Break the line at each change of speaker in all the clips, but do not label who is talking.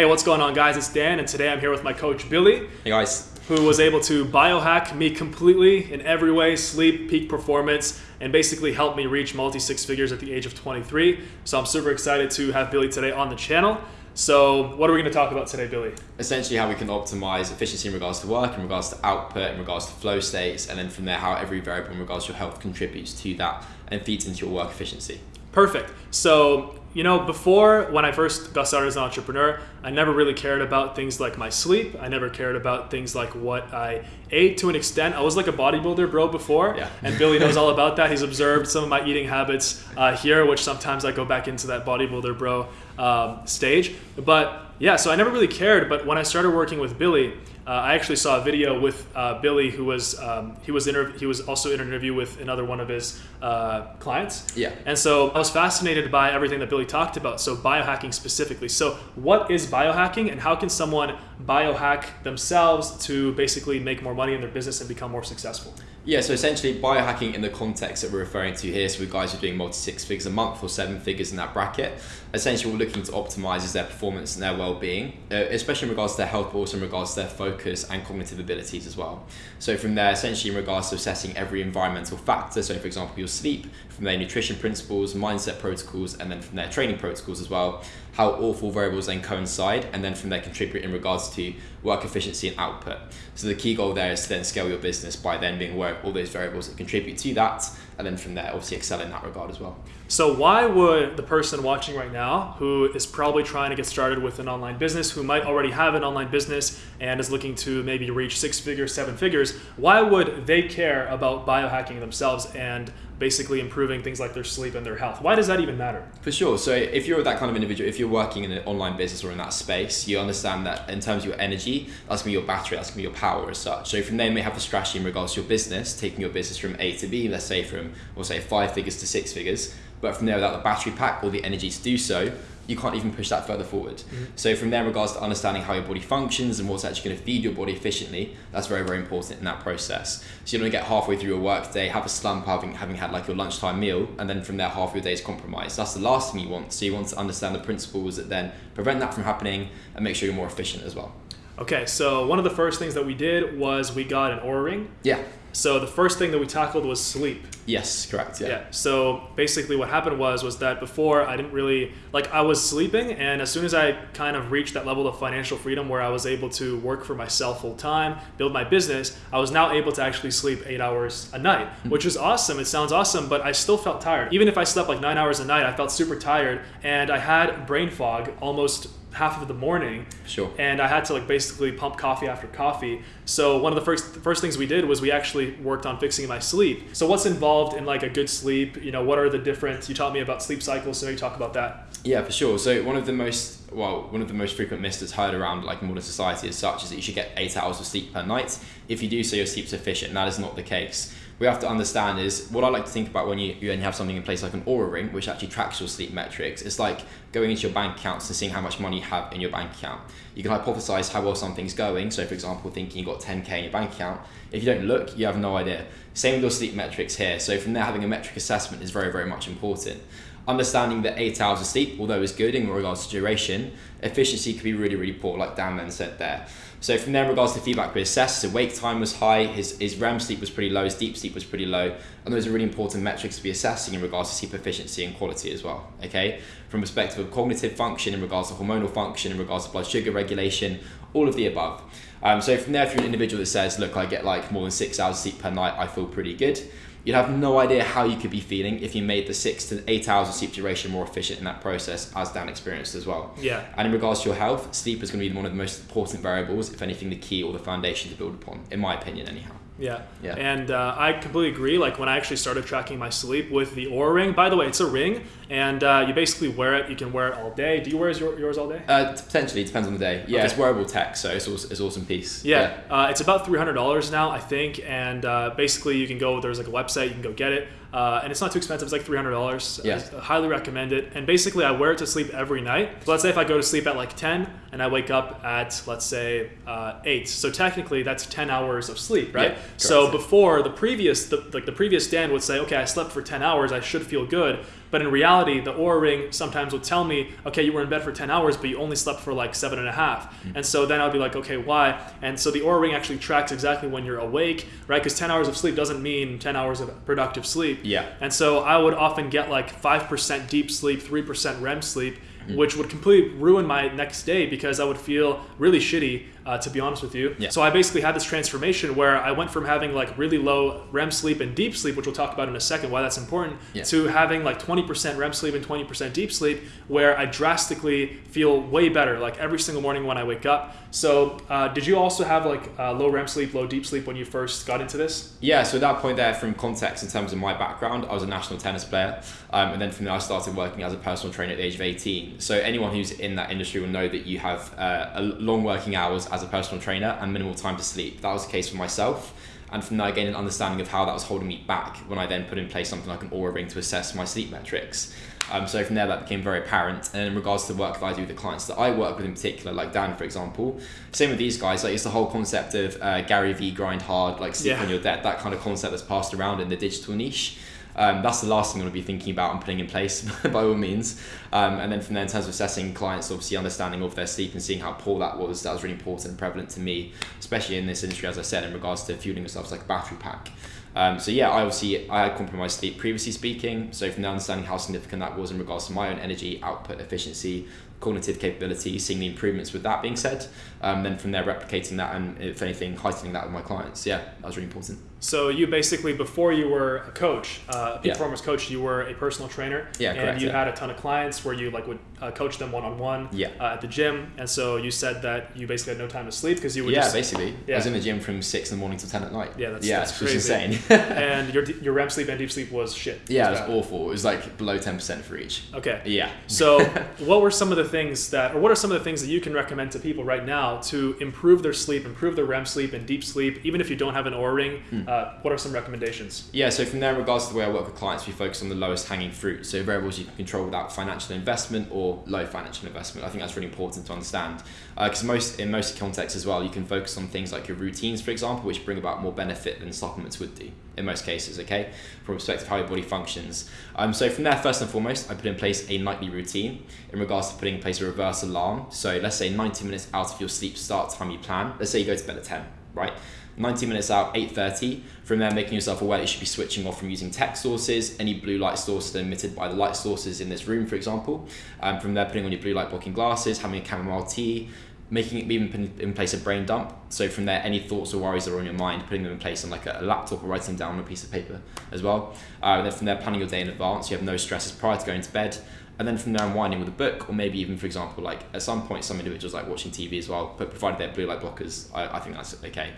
Hey, what's going on, guys? It's Dan, and today I'm here with my coach, Billy.
Hey, guys.
Who was able to biohack me completely in every way sleep, peak performance, and basically help me reach multi six figures at the age of 23. So I'm super excited to have Billy today on the channel. So, what are we going to talk about today, Billy?
Essentially, how we can optimize efficiency in regards to work, in regards to output, in regards to flow states, and then from there, how every variable in regards to your health contributes to that and feeds into your work efficiency.
Perfect. So, you know, before when I first got started as an entrepreneur, I never really cared about things like my sleep. I never cared about things like what I ate to an extent. I was like a bodybuilder bro before,
yeah.
and Billy knows all about that. He's observed some of my eating habits uh, here, which sometimes I go back into that bodybuilder bro um, stage. But yeah, so I never really cared. But when I started working with Billy, uh, I actually saw a video with uh, Billy, who was um, he was inter- he was also in an interview with another one of his uh, clients.
Yeah.
And so I was fascinated by everything that Billy talked about. So biohacking specifically. So what is biohacking, and how can someone biohack themselves to basically make more money in their business and become more successful?
Yeah, so essentially biohacking in the context that we're referring to here, so guys who are doing multi six figures a month or seven figures in that bracket, essentially what we're looking to optimize is their performance and their well-being, uh, especially in regards to their health, but also in regards to their focus and cognitive abilities as well. So from there, essentially in regards to assessing every environmental factor, so for example your sleep, from their nutrition principles, mindset protocols, and then from their training protocols as well, how all four variables then coincide, and then from there contribute in regards to work efficiency and output. So the key goal there is to then scale your business by then being aware of all those variables that contribute to that, and then from there obviously excel in that regard as well.
So why would the person watching right now who is probably trying to get started with an online business, who might already have an online business and is looking to maybe reach six figures, seven figures, why would they care about biohacking themselves and basically improving things like their sleep and their health. Why does that even matter?
For sure. So if you're that kind of individual, if you're working in an online business or in that space, you understand that in terms of your energy, that's gonna be your battery, that's gonna be your power as such. So from there, you may have a strategy in regards to your business, taking your business from A to B, let's say from, we'll say five figures to six figures. But from there, without the battery pack or the energy to do so, you can't even push that further forward. Mm-hmm. So from there, in regards to understanding how your body functions and what's actually going to feed your body efficiently, that's very, very important in that process. So you don't get halfway through your work day, have a slump having, having had like your lunchtime meal, and then from there, half your day is compromised. That's the last thing you want. So you want to understand the principles that then prevent that from happening and make sure you're more efficient as well.
Okay, so one of the first things that we did was we got an Oura ring.
Yeah.
So the first thing that we tackled was sleep.
Yes, correct. Yeah.
yeah. So basically, what happened was was that before I didn't really like I was sleeping, and as soon as I kind of reached that level of financial freedom where I was able to work for myself full time, build my business, I was now able to actually sleep eight hours a night, mm-hmm. which is awesome. It sounds awesome, but I still felt tired. Even if I slept like nine hours a night, I felt super tired, and I had brain fog almost half of the morning.
Sure.
And I had to like basically pump coffee after coffee. So one of the first the first things we did was we actually worked on fixing my sleep. So what's involved in like a good sleep? You know, what are the different? You taught me about sleep cycles, so maybe talk about that.
Yeah, for sure. So one of the most well, one of the most frequent myths that's heard around like modern society as such is that you should get eight hours of sleep per night. If you do so, your sleep's efficient. And that is not the case we have to understand is what I like to think about when you, you have something in place like an Oura ring, which actually tracks your sleep metrics. It's like going into your bank accounts and seeing how much money you have in your bank account. You can hypothesize how well something's going. So, for example, thinking you've got 10k in your bank account. If you don't look, you have no idea. Same with your sleep metrics here. So, from there, having a metric assessment is very, very much important. Understanding that eight hours of sleep, although is good in regards to duration, efficiency could be really, really poor, like Dan then said there. So from there, in regards to feedback we assessed, his wake time was high, his, his REM sleep was pretty low, his deep sleep was pretty low, and those are really important metrics to be assessing in regards to sleep efficiency and quality as well. Okay, from perspective cognitive function, in regards to hormonal function, in regards to blood sugar regulation, all of the above. Um, so from there, if you're an individual that says, look, I get like more than six hours of sleep per night, I feel pretty good You'd have no idea how you could be feeling if you made the six to eight hours of sleep duration more efficient in that process, as Dan experienced as well.
Yeah.
And in regards to your health, sleep is going to be one of the most important variables, if anything, the key or the foundation to build upon, in my opinion, anyhow.
Yeah.
Yeah.
And uh, I completely agree. Like when I actually started tracking my sleep with the Oura ring. By the way, it's a ring, and uh, you basically wear it. You can wear it all day. Do you wear yours all day?
Uh, potentially, depends on the day. Yeah, okay. it's wearable tech, so it's awesome, it's awesome piece.
Yeah. yeah. Uh, it's about three hundred dollars now, I think, and uh, basically you can go. There's like a website you can go get it. Uh, and it's not too expensive. It's like three hundred dollars.
Yeah.
I highly recommend it. And basically, I wear it to sleep every night. So let's say if I go to sleep at like ten and I wake up at let's say uh, eight, so technically that's ten hours of sleep, right?
Yeah,
so before the previous, the, like the previous Dan would say, okay, I slept for ten hours, I should feel good. But in reality, the Oura Ring sometimes would tell me, okay, you were in bed for 10 hours, but you only slept for like seven and a half.
Mm-hmm.
And so then I'd be like, okay, why? And so the Oura Ring actually tracks exactly when you're awake, right? Because 10 hours of sleep doesn't mean 10 hours of productive sleep.
Yeah.
And so I would often get like 5% deep sleep, 3% REM sleep, which would completely ruin my next day because I would feel really shitty, uh, to be honest with you.
Yeah.
So I basically had this transformation where I went from having like really low REM sleep and deep sleep, which we'll talk about in a second, why that's important,
Yeah.
to having like 20% REM sleep and 20% deep sleep, where I drastically feel way better, like every single morning when I wake up. So, uh, did you also have like uh, low REM sleep, low deep sleep when you first got into this?
Yeah, so at that point there, from context in terms of my background, I was a national tennis player, um, and then from there I started working as a personal trainer at the age of 18. So anyone who's in that industry will know that you have uh, a long working hours as a personal trainer and minimal time to sleep. That was the case for myself. And from there, I gained an understanding of how that was holding me back when I then put in place something like an Oura Ring to assess my sleep metrics. Um, so from there, that became very apparent. And in regards to the work that I do with the clients that I work with in particular, like Dan, for example, same with these guys. Like it's the whole concept of uh, Gary V grind hard, like sleep
Yeah.
on your debt, that kind of concept that's passed around in the digital niche. Um, that's the last thing I'm going to be thinking about and putting in place by all means. Um, and then from there, in terms of assessing clients, obviously understanding of their sleep and seeing how poor that was, that was really important and prevalent to me, especially in this industry, as I said, in regards to fueling yourself like a battery pack. Um, so yeah, I obviously I had compromised sleep previously speaking. So from there, understanding how significant that was in regards to my own energy output efficiency, cognitive capability, seeing the improvements with that being said, um, then from there replicating that and if anything heightening that with my clients. Yeah, that was really important.
So you basically, before you were a coach, uh, a
Yeah.
performance coach, you were a personal trainer.
Yeah,
and
correct,
you
yeah.
had a ton of clients where you like would uh, coach them one on one
Yeah.
at the gym. And so you said that you basically had no time to sleep because you would
yeah,
just
basically. I
yeah.
was in the gym from six in the morning till ten at night.
Yeah, that's-
yeah,
that's crazy.
insane.
and your your REM sleep and deep sleep was shit.
yeah, it
was
was
bad.
awful. It was like below ten percent for each.
Okay.
Yeah.
So, what were some of the things that, or what are some of the things that you can recommend to people right now to improve their sleep, improve their REM sleep and deep sleep, even if you don't have an Oura ring?
Hmm.
Uh, what are some recommendations?
Yeah, so from there, in regards to the way I work with clients, we focus on the lowest hanging fruit. So variables you can control without financial investment or low financial investment. I think that's really important to understand. Because most in most contexts as well, you can focus on things like your routines, for example, which bring about more benefit than supplements would do in most cases. Okay, from a perspective of how your body functions. Um, so from there, first and foremost, I put in place a nightly routine in regards to putting place a reverse alarm. So let's say 90 minutes out of your sleep start time you plan. Let's say you go to bed at 10, right? 90 minutes out, 8.30. From there, making yourself aware that you should be switching off from using tech sources, any blue light sources emitted by the light sources in this room, for example. Um, from there, putting on your blue light blocking glasses, having a chamomile tea, making it even in place a brain dump. So from there, any thoughts or worries that are on your mind, putting them in place on like a, a laptop or writing them down on a piece of paper as well. Uh, and then from there, planning your day in advance. You have no stresses prior to going to bed. And then from there, unwinding with a book, or maybe even, for example, like at some point, some individuals like watching TV as well, but provided they're blue light blockers, I, I think that's okay.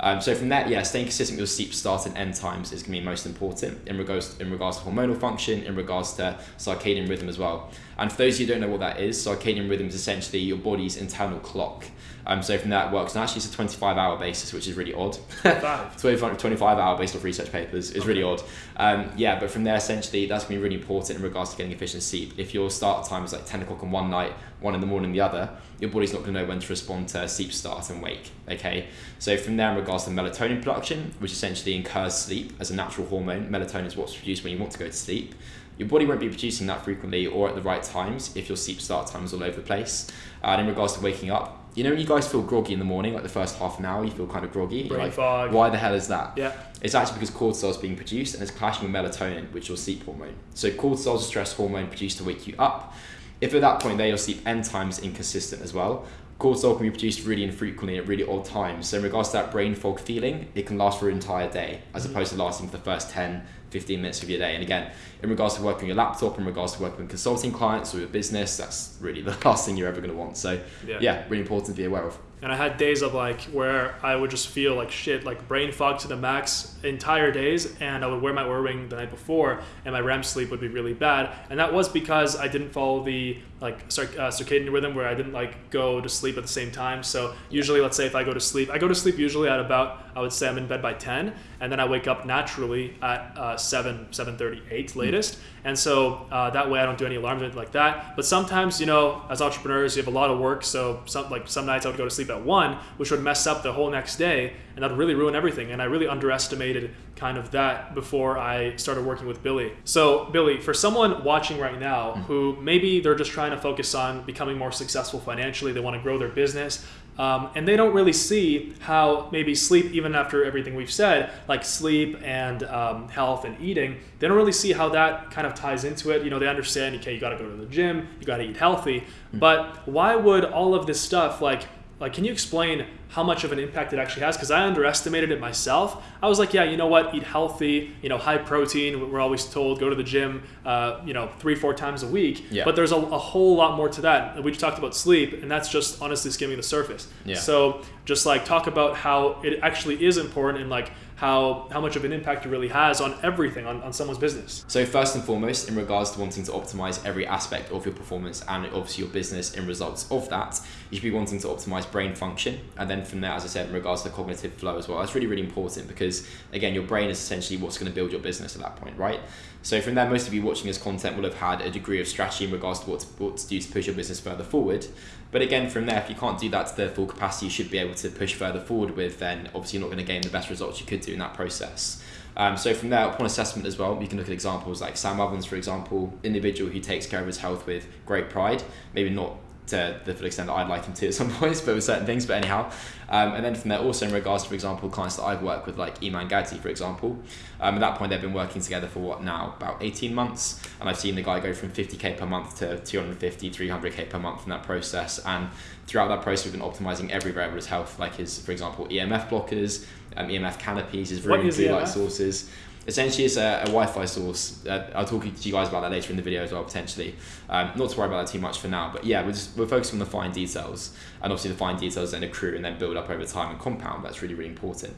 Um, so from that, yeah, staying consistent with your sleep start and end times is going to be most important in regards in regards to hormonal function, in regards to circadian rhythm as well. And for those of you who don't know what that is, circadian rhythm is essentially your body's internal clock. Um, so from that works, and actually it's a 25 hour basis, which is really odd.
Five.
25, 25 hour based off research papers is really odd. Um, yeah, but from there, essentially, that's going to be really important in regards to getting efficient sleep. If your start time is like 10 o'clock on one night, one in the morning the other, your body's not going to know when to respond to sleep start and wake. Okay, so from there, in regards to melatonin production, which essentially incurs sleep as a natural hormone, melatonin is what's produced when you want to go to sleep. Your body won't be producing that frequently or at the right times if your sleep start time is all over the place. Uh, and in regards to waking up, you know when you guys feel groggy in the morning, like the first half an hour, you feel kind of groggy.
Brain
like,
fog.
Why the hell is that?
Yeah.
It's actually because cortisol is being produced and it's clashing with melatonin, which is your sleep hormone. So cortisol is a stress hormone produced to wake you up. If at that point there your sleep end times inconsistent as well, cortisol can be produced really infrequently at really odd times. So in regards to that brain fog feeling, it can last for an entire day as mm-hmm. opposed to lasting for the first 10, 15 minutes of your day. And again, in regards to working on your laptop, in regards to working with consulting clients or your business, that's really the last thing you're ever going to want. So
Yeah.
yeah, really important to be aware of.
And I had days of like where I would just feel like shit, like brain fog to the max entire days, and I would wear my Oura ring the night before, and my REM sleep would be really bad. And that was because I didn't follow the like uh, circadian rhythm where I didn't like go to sleep at the same time. So usually, let's say if I go to sleep, I go to sleep usually at about I would say I'm in bed by ten, and then I wake up naturally at uh, seven, seven thirty, eight latest. And so uh, that way I don't do any alarms or anything like that. But sometimes, you know, as entrepreneurs, you have a lot of work. So some like some nights I would go to sleep at one, which would mess up the whole next day, and that would really ruin everything. And I really underestimated kind of that before I started working with Billy. So, Billy, for someone watching right now
Mm.
who maybe they're just trying to focus on becoming more successful financially, they want to grow their business, um, and they don't really see how maybe sleep, even after everything we've said, like sleep and um, health and eating, they don't really see how that kind of ties into it. You know, they understand, okay, you got to go to the gym, you got to eat healthy, but why would all of this stuff like like can you explain how much of an impact it actually has? Because i underestimated it myself. I was like yeah you know what? Eat healthy you know high protein we're always told go to the gym uh, you know three four times a week.
Yeah.
but there's a, a whole lot more to that. We just talked about sleep and that's just honestly skimming the surface.
Yeah.
so just like talk about how it actually is important and like how how much of an impact it really has on everything on, on someone's business
So first and foremost, in regards to wanting to optimize every aspect of your performance and obviously your business in results of that, you should be wanting to optimize brain function. And then from there, as I said, in regards to cognitive flow as well, that's really, really important because again, your brain is essentially what's going to build your business at that point, right? So from there, most of you watching this content will have had a degree of strategy in regards to what to, what to do to push your business further forward. But again, from there, if you can't do that to the full capacity you should be able to push further forward with, then obviously you're not going to gain the best results you could do in that process. Um, so from there, upon assessment as well, you can look at examples like Sam Ovens, for example, individual who takes care of his health with great pride, maybe not to the full extent that I'd like him to at some points, but with certain things, but anyhow. Um, and then from there, also in regards to, for example, clients that I've worked with, like Iman Gadzhi, for example, um, at that point they've been working together for what now, about 18 months, and I've seen the guy go from 50k per month to 250, 300k per month in that process, and throughout that process we've been optimizing every variable of his health, like his, for example, EMF blockers, um, EMF canopies, his room blue light sources. Essentially, it's a, a Wi-Fi source. Uh, I'll talk to you guys about that later in the video as well, potentially. Um, not to worry about that too much for now, but yeah, we're just we're focusing on the fine details, and obviously the fine details then accrue and then build up over time and compound. That's really really important.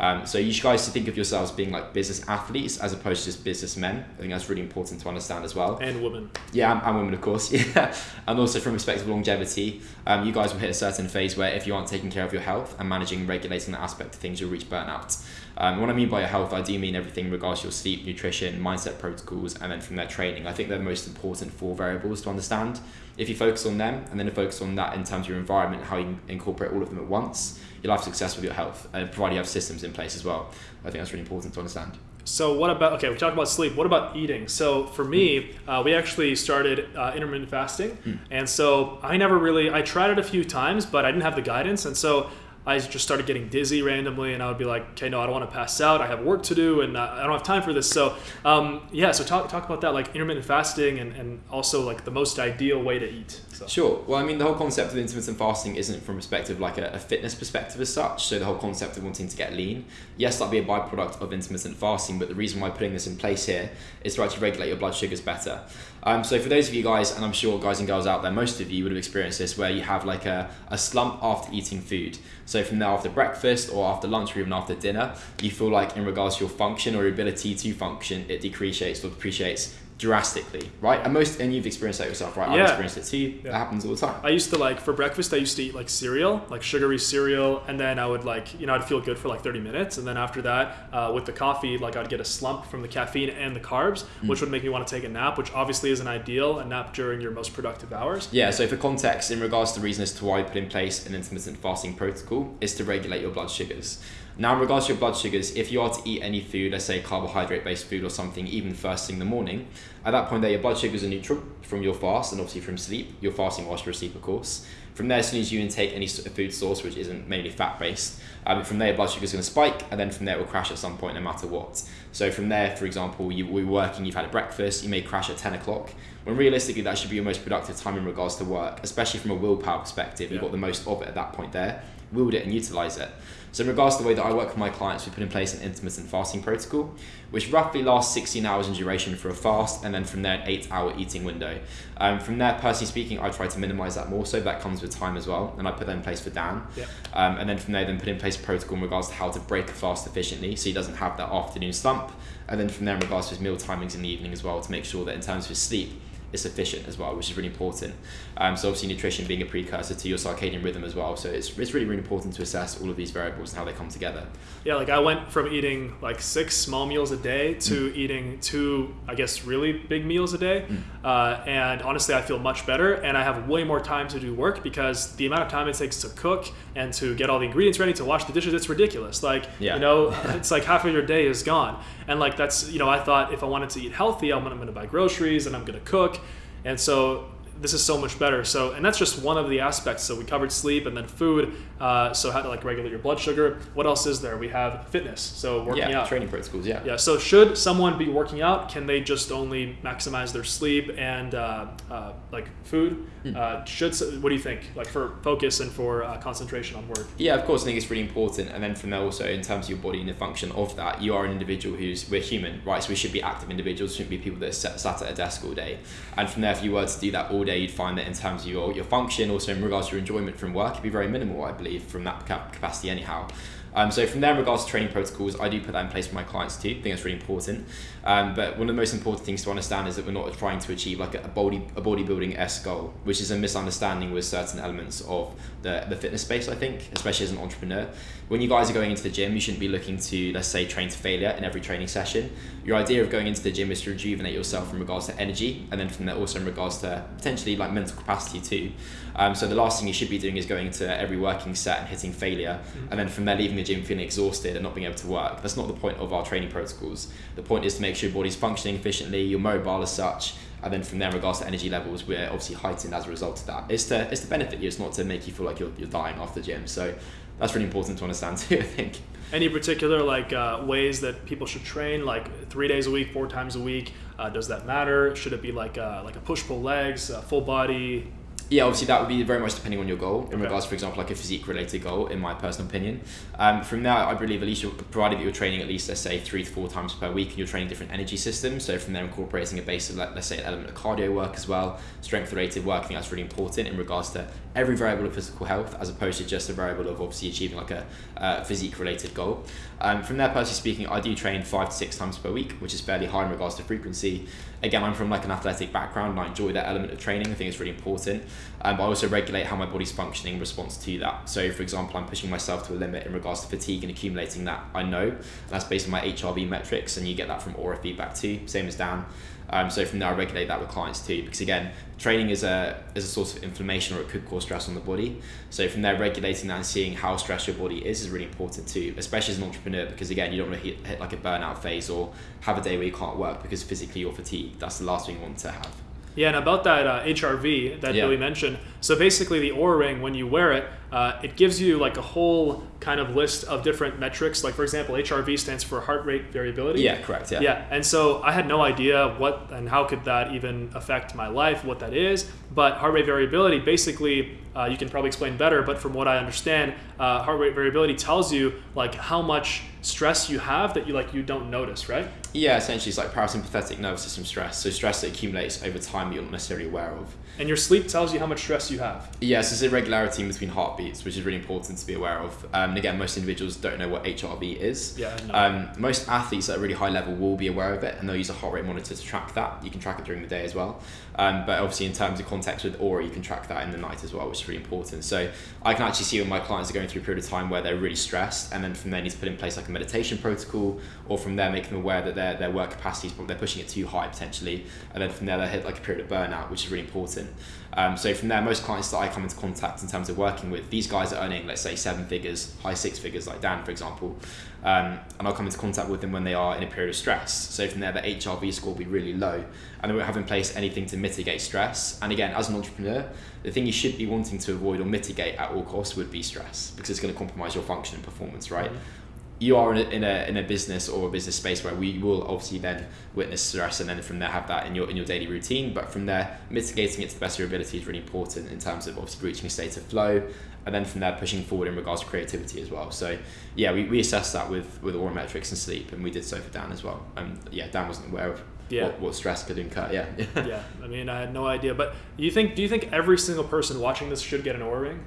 Um, so you guys should think of yourselves being like business athletes as opposed to just businessmen. I think that's really important to understand as well.
and women
Yeah, and, and women, of course. Yeah, and also from perspective of longevity, um, you guys will hit a certain phase where if you aren't taking care of your health and managing and regulating that aspect of things, you'll reach burnout. Um, what I mean by your health, I do mean everything in regards to your sleep, nutrition, mindset protocols, and then from their training. I think they're the most important four variables to understand. If you focus on them and then focus on that in terms of your environment, how you incorporate all of them at once, you'll have success with your health, and provided you have systems in place as well. I think that's really important to understand.
So what about okay? We talked about sleep. What about eating? So for me, uh, we actually started uh, intermittent fasting, and so I never really I tried it a few times, but I didn't have the guidance, and so I just started getting dizzy randomly, and I would be like, okay, no, I don't want to pass out. I have work to do, and uh, I don't have time for this. So um, yeah, so talk talk about that, like intermittent fasting, and, and also like the most ideal way to eat. So.
Sure. Well, I mean, the whole concept of intermittent fasting isn't from perspective like a, a fitness perspective as such. So the whole concept of wanting to get lean, yes, that'd be a byproduct of intermittent fasting. But the reason why putting this in place here is to actually regulate your blood sugars better. Um, so for those of you guys, and I'm sure guys and girls out there, most of you would have experienced this, where you have like a, a slump after eating food. So from there, after breakfast or after lunch or even after dinner, you feel like in regards to your function or your ability to function, it depreciates or depreciates drastically, right? And most, and you've experienced that yourself, right? I've experienced it too.
Yeah.
That happens all the time.
I used to like for breakfast. I used to eat like cereal, like sugary cereal, and then I would like you know I'd feel good for like thirty minutes, and then after that, uh, with the coffee, like I'd get a slump from the caffeine and the carbs, which would make me want to take a nap, which obviously isn't ideal. A nap during your most productive hours.
Yeah, so for context, in regards to the reason as to why we put in place an intermittent fasting protocol, is to regulate your blood sugars. Now, in regards to your blood sugars, if you are to eat any food, let's say carbohydrate based food or something, even first thing in the morning, at that point there, your blood sugars are neutral from your fast and obviously from sleep. You're fasting whilst you're asleep, of course. From there, as soon as you intake any food source, which isn't mainly fat based, um, from there, your blood sugar is going to spike, and then from there, it will crash at some point, no matter what. So, from there, for example, you we're working, you've had a breakfast, you may crash at 10 o'clock, when realistically, that should be your most productive time in regards to work, especially from a willpower perspective. You've got the most of it at that point there, wield it and utilize it. So, in regards to the way that I work with my clients, we put in place an intermittent fasting protocol, which roughly lasts 16 hours in duration for a fast, and then from there, an eight hour eating window. Um, from there, personally speaking, I try to minimize that more so that comes with time as well, and I put that in place for Dan.
Yeah.
Um, and then from there, then put in place a protocol in regards to how to break a fast efficiently so he doesn't have that afternoon slump. And then from there, in regards to his meal timings in the evening as well, to make sure that in terms of his sleep, it's efficient as well, which is really important. Um, so obviously nutrition being a precursor to your circadian rhythm as well. So it's, it's really, really important to assess all of these variables and how they come together.
Yeah, like I went from eating like six small meals a day to mm. eating two, I guess, really big meals a day. Mm. Uh, and honestly, I feel much better and I have way more time to do work because the amount of time it takes to cook and to get all the ingredients ready to wash the dishes, it's ridiculous. Like, yeah. you know, it's like half of your day is gone. And like that's, you know, I thought if I wanted to eat healthy, I'm gonna, I'm gonna buy groceries and I'm gonna cook. And so this is so much better. So, and that's just one of the aspects. So we covered sleep and then food. Uh, so how to like regulate your blood sugar. What else is there? We have fitness. So working
yeah,
out.
training protocols. Yeah.
Yeah. So should someone be working out? Can they just only maximize their sleep and uh, uh, like food? Mm. should what do you think? Like for focus and for uh, concentration on work.
Yeah, of course. I think it's really important. And then from there also in terms of your body and the function of that, you are an individual who's we're human, right? So we should be active individuals. Shouldn't be people that are sat at a desk all day. And from there, if you were to do that all day day, you'd find that in terms of your, your function, also in regards to your enjoyment from work, it'd be very minimal, I believe, from that capacity anyhow. Um, so from there, in regards to training protocols, I do put that in place for my clients too. I think that's really important. Um, but one of the most important things to understand is that we're not trying to achieve like a, body a bodybuilding s goal, which is a misunderstanding with certain elements of the, the fitness space. I think, especially as an entrepreneur, when you guys are going into the gym, you shouldn't be looking to let's say train to failure in every training session. Your idea of going into the gym is to rejuvenate yourself in regards to energy, and then from there also in regards to potentially like mental capacity too. Um, so the last thing you should be doing is going to every working set and hitting failure, mm-hmm. and then from there leaving the gym feeling exhausted and not being able to work. That's not the point of our training protocols. The point is to make sure your body's functioning efficiently, you're mobile as such, and then from there, in regards to energy levels, we're obviously heightened as a result of that. It's to it's to benefit you. It's not to make you feel like you're, you're dying after the gym. So that's really important to understand too. I think.
Any particular like uh, ways that people should train, like three days a week, four times a week? Uh, does that matter? Should it be like uh, like a push pull legs, full body?
Yeah, obviously that would be very much depending on your goal. In okay. regards, for example, like a physique related goal, in my personal opinion. Um, from there, I believe at least you're provided that you're training at least let's say three to four times per week, and you're training different energy systems. So from there, incorporating a base of like, let's say an element of cardio work as well, strength related work. I think that's really important in regards to every variable of physical health, as opposed to just a variable of obviously achieving like a uh, physique related goal. Um, from there, personally speaking, I do train five to six times per week, which is fairly high in regards to frequency. Again, I'm from like an athletic background, and I enjoy that element of training. I think it's really important. Um, but I also regulate how my body's functioning in response to that. So, for example, I'm pushing myself to a limit in regards to fatigue and accumulating that. I know, and that's based on my HRV metrics, and you get that from Oura feedback too. Same as Dan. Um, so from there, I regulate that with clients too, because again, training is a is a source of inflammation or it could cause stress on the body. So from there, regulating that and seeing how stressed your body is is really important too, especially as an entrepreneur, because again, you don't want to hit, hit like a burnout phase or have a day where you can't work because physically you're fatigued. That's the last thing you want to have.
Yeah, and about that uh, HRV that yeah. Billy mentioned. So basically, the Oura Ring, when you wear it, uh, it gives you like a whole kind of list of different metrics. Like for example, HRV stands for heart rate variability.
Yeah, correct. Yeah.
Yeah, and so I had no idea what and how could that even affect my life, what that is. But heart rate variability, basically, uh, you can probably explain better. But from what I understand, uh, heart rate variability tells you like how much stress you have that you like you don't notice, right?
Yeah, essentially, it's like parasympathetic nervous system stress. So stress that accumulates over time you're not necessarily aware of.
And your sleep tells you how much stress you have.
Yes, there's irregularity in between heartbeats, which is really important to be aware of. Um, and again, most individuals don't know what HRV is.
Yeah. No.
Um, most athletes at a really high level will be aware of it, and they'll use a heart rate monitor to track that. You can track it during the day as well. Um, but obviously, in terms of context with Oura, you can track that in the night as well, which is really important. So I can actually see when my clients are going through a period of time where they're really stressed, and then from there need to put in place like a meditation protocol, or from there make them aware that their, their work capacity is probably, they're pushing it too high potentially, and then from there they hit like a period of burnout, which is really important. Um, so from there, most clients that I come into contact in terms of working with, these guys are earning, let's say, seven figures, high six figures, like Dan, for example. Um, and I'll come into contact with them when they are in a period of stress. So from there, the HRV score will be really low, and they won't have in place anything to mitigate stress. And again, as an entrepreneur, the thing you should be wanting to avoid or mitigate at all costs would be stress, because it's going to compromise your function and performance, right? Mm-hmm you are in a, in a, in a business or a business space where we will obviously then witness stress and then from there have that in your in your daily routine but from there mitigating it to the best of your ability is really important in terms of obviously reaching a state of flow and then from there pushing forward in regards to creativity as well so yeah we, we assessed that with with Oura metrics and sleep and we did so for Dan as well and yeah Dan wasn't aware of yeah. what, what stress could incur yeah
yeah I mean I had no idea but you think do you think every single person watching this should get an Oura ring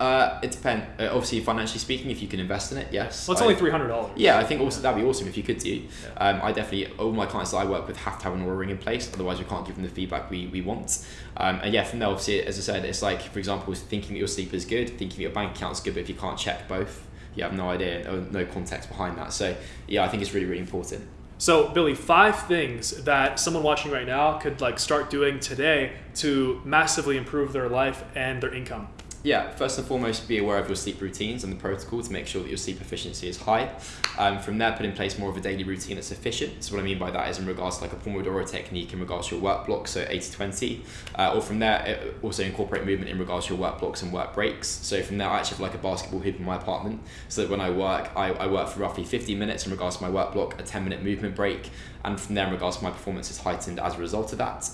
Uh, it depends. Uh, obviously, financially speaking, if you can invest in it, yes.
Well, it's
I-
only three hundred dollars.
Yeah, I think also that'd be awesome if you could do.
Yeah.
Um, I definitely all my clients that I work with have to have an Oura ring in place, otherwise we can't give them the feedback we, we want. Um, and yeah, from there, obviously, as I said, it's like for example, thinking that your sleep is good, thinking that your bank account's good, but if you can't check both, you have no idea, or no context behind that. So yeah, I think it's really really important.
So, Billy, five things that someone watching right now could like start doing today to massively improve their life and their income.
Yeah, first and foremost, be aware of your sleep routines and the protocol to make sure that your sleep efficiency is high. Um, from there, put in place more of a daily routine that's efficient. So, what I mean by that is in regards to like a Pomodoro technique in regards to your work blocks, so 80 20. Uh, or from there, also incorporate movement in regards to your work blocks and work breaks. So, from there, I actually have like a basketball hoop in my apartment so that when I work, I, I work for roughly 50 minutes in regards to my work block, a 10 minute movement break. And from there, in regards to my performance, is heightened as a result of that.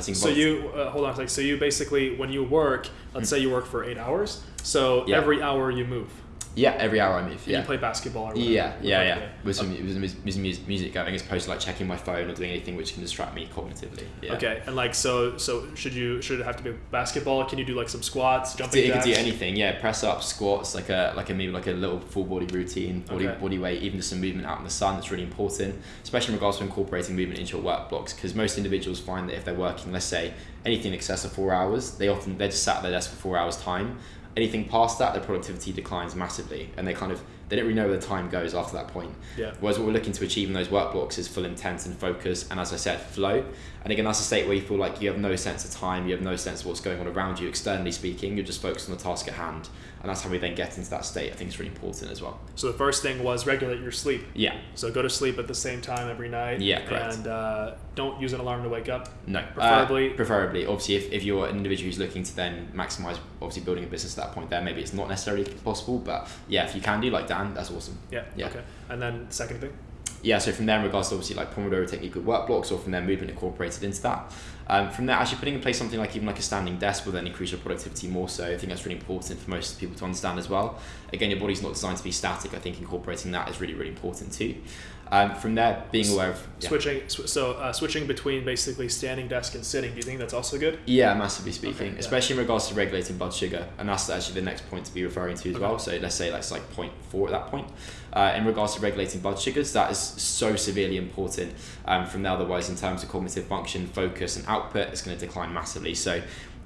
So you uh, hold on a second. So you basically, when you work, let's say you work for eight hours. So
Yeah.
every hour you move.
Yeah, every hour I move. Yeah.
You play basketball or whatever.
Yeah, yeah, yeah. With some with some mus- music, music going, as opposed to like checking my phone or doing anything which can distract me cognitively. Yeah.
Okay, and like so, so should you should it have to be basketball? Can you do like some squats, jumping
you could
jacks?
do anything, yeah. Press ups, squats, like a like a maybe like a little full body routine, body
Okay.
body weight, even just some movement out in the sun. That's really important, especially in regards to incorporating movement into your work blocks. Because most individuals find that if they're working, let's say anything in excess of four hours, they often they're just sat at their desk for four hours time. Anything past that, their productivity declines massively, and they kind of they don't really know where the time goes after that point.
Yeah.
Whereas what we're looking to achieve in those work blocks is full intent and focus, and as I said, flow. And again, that's a state where you feel like you have no sense of time, you have no sense of what's going on around you, externally speaking. You're just focused on the task at hand, and that's how we then get into that state. I think it's really important as well.
So the first thing was regulate your sleep.
Yeah.
So go to sleep at the same time every night.
Yeah, correct.
And uh, don't use an alarm to wake up.
No.
Preferably-
Uh, preferably. Obviously, if, if you're an individual who's looking to then maximize, obviously building a business at that point, there maybe it's not necessarily possible, but yeah, if you can do like Dan, that's awesome.
Yeah.
Yeah.
Okay. And then second thing.
Yeah, so from there, in regards to obviously like Pomodoro technique with work blocks, or from there, movement incorporated into that. Um, from there, actually putting in place something like even like a standing desk will then increase your productivity more. So I think that's really important for most people to understand as well. Again, your body's not designed to be static. I think incorporating that is really, really important too. Um, from there, being aware of yeah.
Switching. Sw- so uh, switching between basically standing desk and sitting. Do you think that's also good?
Yeah, massively speaking,
Okay, yeah.
especially in regards to regulating blood sugar, and that's actually the next point to be referring to as
Okay.
well. So let's say that's like point four at that point. Uh, in regards to regulating blood sugars, that is so severely important. Um, from there, otherwise, in terms of cognitive function, focus, and output, it's going to decline massively. So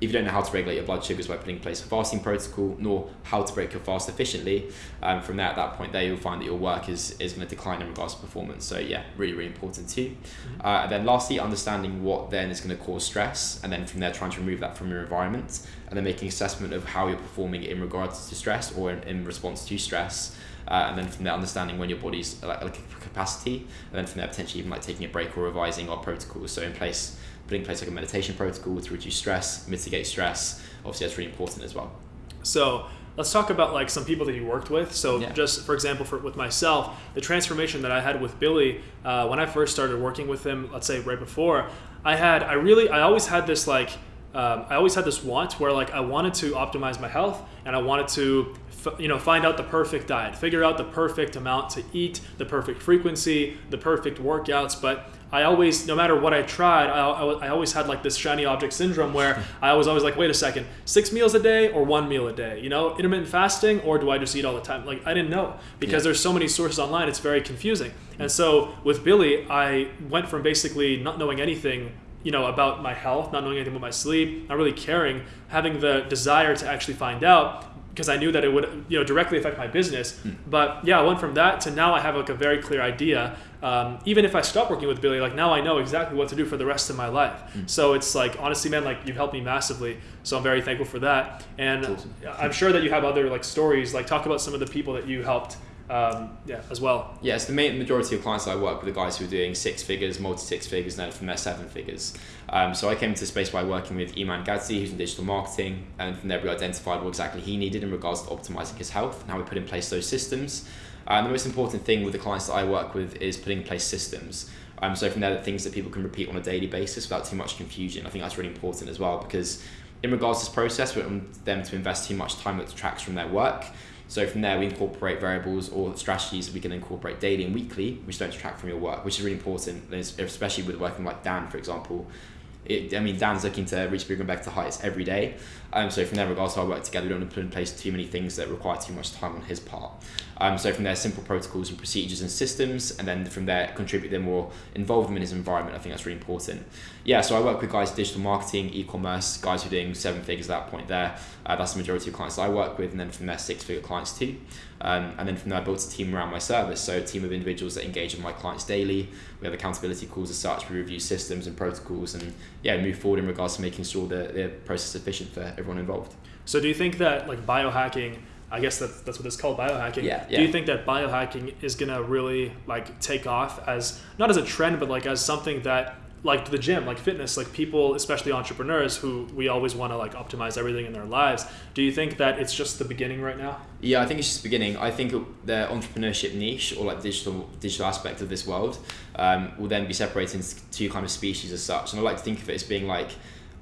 if you don't know how to regulate your blood sugars by putting in place a fasting protocol, nor how to break your fast efficiently, um, from there at that point there you'll find that your work is, is going to decline in regards to performance. So yeah, really, really important too. Uh, and then lastly, understanding what then is going to cause stress, and then from there trying to remove that from your environment, and then making assessment of how you're performing in regards to stress or in, in response to stress. Uh, and then from there, understanding when your body's like, like capacity, and then from there potentially even like taking a break or revising our protocols. So in place, putting in place like a meditation protocol to reduce stress, mitigate stress. Obviously, that's really important as well.
So let's talk about like some people that you worked with. So
Yeah.
just for example, for with myself, the transformation that I had with Billy uh, when I first started working with him, let's say right before, I had I really I always had this like um, I always had this want where like I wanted to optimize my health and I wanted to f- you know find out the perfect diet, figure out the perfect amount to eat, the perfect frequency, the perfect workouts, but I always, no matter what I tried, I, I, I always had like this shiny object syndrome where I was always like, wait a second, six meals a day or one meal a day? You know, intermittent fasting or do I just eat all the time? Like, I didn't know because
Yeah.
there's so many sources online, it's very confusing. And so with Billy, I went from basically not knowing anything you know about my health not knowing anything about my sleep not really caring having the desire to actually find out because I knew that it would you know directly affect my business. Hmm. But yeah, I went from that to now I have like a very clear idea. Um, even if I stop working with Billy, like now I know exactly what to do for the rest of my life. So it's like honestly, man, like you've helped me massively. So I'm very thankful for that. And
awesome.
I'm sure that you have other like stories. Like talk about some of the people that you helped. Um, yeah, as well.
Yes, the main majority of clients I work with are guys who are doing six figures, multi six figures, and then from there seven figures. Um, so I came into the space by working with Iman Gadzhi, who's in digital marketing, and from there we identified what exactly he needed in regards to optimizing his health and how we put in place those systems. And the most important thing with the clients that I work with is putting in place systems. Um, so from there, the things that people can repeat on a daily basis without too much confusion. I think that's really important as well because in regards to this process, we want them to invest too much time that detracts from their work. So from there, we incorporate variables or strategies that we can incorporate daily and weekly, which don't detract from your work, which is really important, especially with working like Dan, for example. It, I mean, Dan's looking to reach bigger and better heights every day. Um, so from there, regards our work together, we don't want to put in place too many things that require too much time on his part. Um, so from there, simple protocols and procedures and systems, and then from there, contribute them or involve them in his environment. I think that's really important. Yeah, so I work with guys digital marketing, e-commerce, guys who are doing seven figures at that point there. Uh, that's the majority of clients I work with, and then from there, six-figure clients too. Um, and then from there, I built a team around my service. So a team of individuals that engage with my clients daily. We have accountability calls as such. We review systems and protocols, and yeah, move forward in regards to making sure that the process is efficient for everyone involved.
So do you think that like biohacking? I guess that's, that's what it's called, biohacking.
Yeah, yeah.
Do you think that biohacking is gonna really like take off as not as a trend, but like as something that like the gym, like fitness, like people, especially entrepreneurs who we always want to like optimize everything in their lives. Do you think that it's just the beginning right now?
Yeah, I think it's just beginning. I think the entrepreneurship niche or like digital digital aspect of this world um, will then be separated into two kind of species as such. And I like to think of it as being like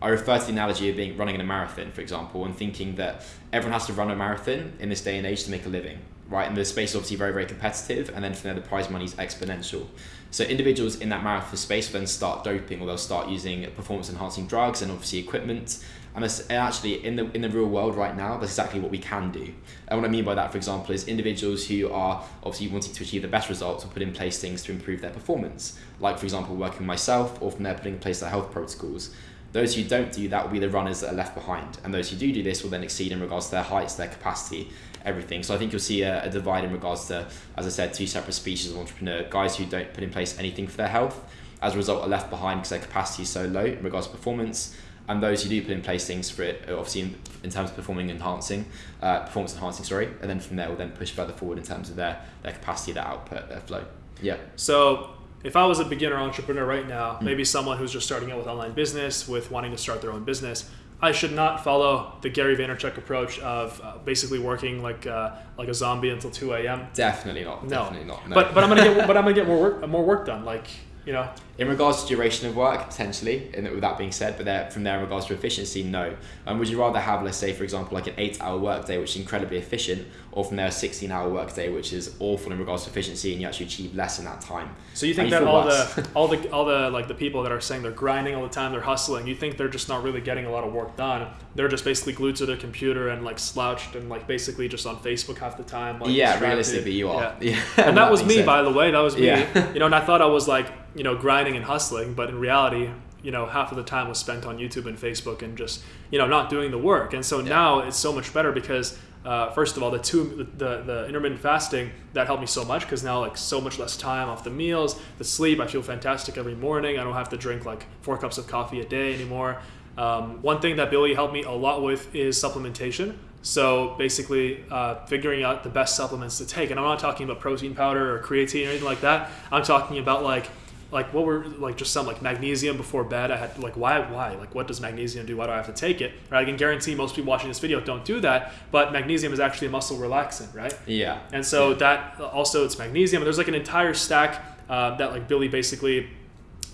I refer to the analogy of being running in a marathon, for example, and thinking that everyone has to run a marathon in this day and age to make a living, right? And the space is obviously very, very competitive, and then from there the prize money is exponential. So individuals in that marathon space will then start doping, or they'll start using performance-enhancing drugs and obviously equipment. And actually, in the in the real world right now, that's exactly what we can do. And what I mean by that, for example, is individuals who are obviously wanting to achieve the best results will put in place things to improve their performance. Like, for example, working myself, or from there putting in place their health protocols. Those who don't do that will be the runners that are left behind, and those who do do this will then exceed in regards to their heights, their capacity, everything. So I think you'll see a, a, divide in regards to, as I said, two separate species of entrepreneur: guys who don't put in place anything for their health, as a result, are left behind because their capacity is so low in regards to performance. And those who do put in place things for it, obviously in, in terms of performing enhancing, uh, performance enhancing, sorry, and then from there will then push further forward in terms of their their capacity, their output, their flow. Yeah.
So if I was a beginner entrepreneur right now, mm. maybe someone who's just starting out with online business, with wanting to start their own business, I should not follow the Gary Vaynerchuk approach of uh, basically working like uh, like a zombie until two a.m.
Definitely not.
No.
Definitely not. No.
But but I'm gonna get but I'm gonna get more work more work done. Like you know.
In regards to duration of work, potentially, and with that being said, but there, from there in regards to efficiency, no. Um, would you rather have, let's say, for example, like an eight-hour workday, which is incredibly efficient, or from there a 16-hour workday, which is awful in regards to efficiency, and you actually achieve less in that time?
So you think
And
that
you
all the all the all the like the people that are saying they're grinding all the time, they're hustling. You think they're just not really getting a lot of work done? They're just basically glued to their computer and like slouched and like basically just on Facebook half the time. Like
yeah,
distracted.
realistically, you are.
Yeah.
Yeah.
and that was me,
said.
by the way. That was me.
Yeah.
you know, and I thought I was like, you know, grinding and hustling, but in reality, you know, half of the time was spent on YouTube and Facebook and just, you know, not doing the work. And so now it's so much better because, uh, first of all, the two, the, the intermittent fasting that helped me so much because now like so much less time off the meals, the sleep. I feel fantastic every morning. I don't have to drink like four cups of coffee a day anymore. Um, one thing that Billy helped me a lot with is supplementation. So basically, uh, figuring out the best supplements to take, and I'm not talking about protein powder or creatine or anything like that. I'm talking about like, like what were like just some like magnesium before bed. I had like why why like what does magnesium do? Why do I have to take it? Right? I can guarantee most people watching this video don't do that. But magnesium is actually a muscle relaxant, right?
Yeah.
And so that also it's magnesium. There's like an entire stack uh, that like Billy basically,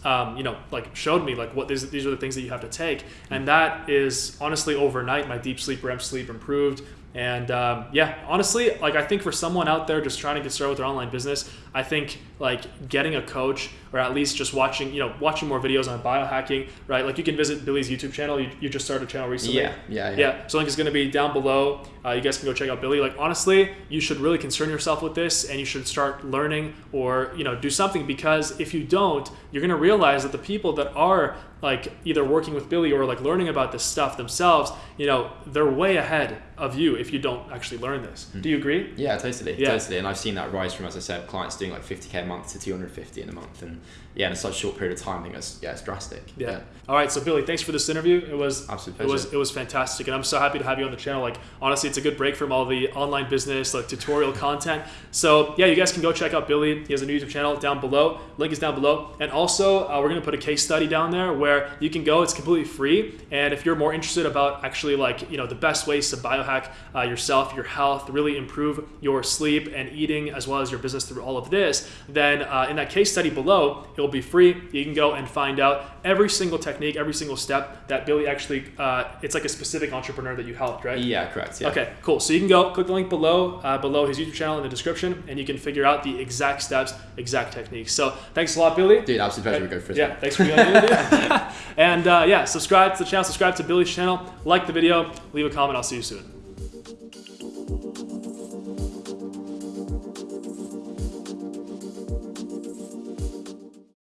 um, you know, like showed me like what these these are the things that you have to take, and that is honestly overnight my deep sleep, REM sleep improved. And um, yeah, honestly, like I think for someone out there just trying to get started with their online business, I think like getting a coach or at least just watching, you know, watching more videos on biohacking, right? Like you can visit Billy's YouTube channel. You, you just started a channel recently.
Yeah, yeah, yeah.
Yeah, so link is going to be down below. Uh, you guys can go check out Billy. Like honestly, you should really concern yourself with this, and you should start learning or you know do something because if you don't, you're going to realize that the people that are like either working with Billy or like learning about this stuff themselves, you know, they're way ahead of you if you don't actually learn this. Do you agree?
Yeah, totally,
Yeah.
totally. And I've seen that rise from, as I said, clients doing like 50k a month to 250 in a month, and yeah, in such a short period of time, I think that's yeah, it's drastic.
Yeah. All right. So Billy, thanks for this interview. It was
Absolute
it was it was fantastic, and I'm so happy to have you on the channel. Like honestly, it's a good break from all the online business like tutorial content. So yeah, you guys can go check out Billy. He has a new YouTube channel down below. Link is down below, and also uh, we're gonna put a case study down there where you can go. It's completely free, and if you're more interested about actually like you know the best ways to biohack uh, yourself, your health, really improve your sleep and eating as well as your business through all of this, then uh, in that case study below, it will be free. You can go and find out every single technique, every single step that Billy actually. Uh, it's like a specific entrepreneur that you helped, right?
Yeah, correct. Yeah.
Okay. Cool. So you can go click the link below, uh, below his YouTube channel in the description, and you can figure out the exact steps, exact techniques. So thanks a lot, Billy.
Dude, absolute pleasure to go for
Yeah, thanks for being on And uh, yeah, subscribe to the channel, subscribe to Billy's channel, like the video, leave a comment. I'll see you soon.